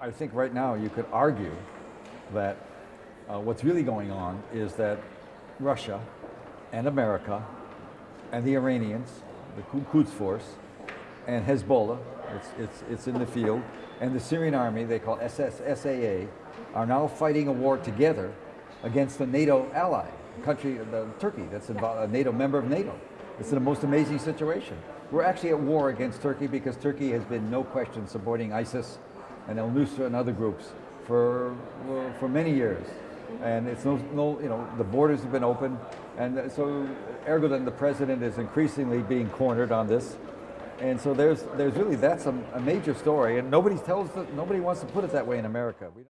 I, I think right now you could argue that uh, what's really going on is that Russia and America and the Iranians, the Quds Force, and Hezbollah, it's, it's, it's in the field, and the Syrian army, they call SS, SAA, are now fighting a war together against a NATO ally, country, the, Turkey, that's a NATO member of NATO. It's the most amazing situation. We're actually at war against Turkey because Turkey has been, no question, supporting ISIS and El Nusra and other groups for, well, for many years. And it's no, no, you know, the borders have been open. And so Erdogan, the president, is increasingly being cornered on this. And so there's, there's really, that's a, a major story. And nobody tells, the, nobody wants to put it that way in America. We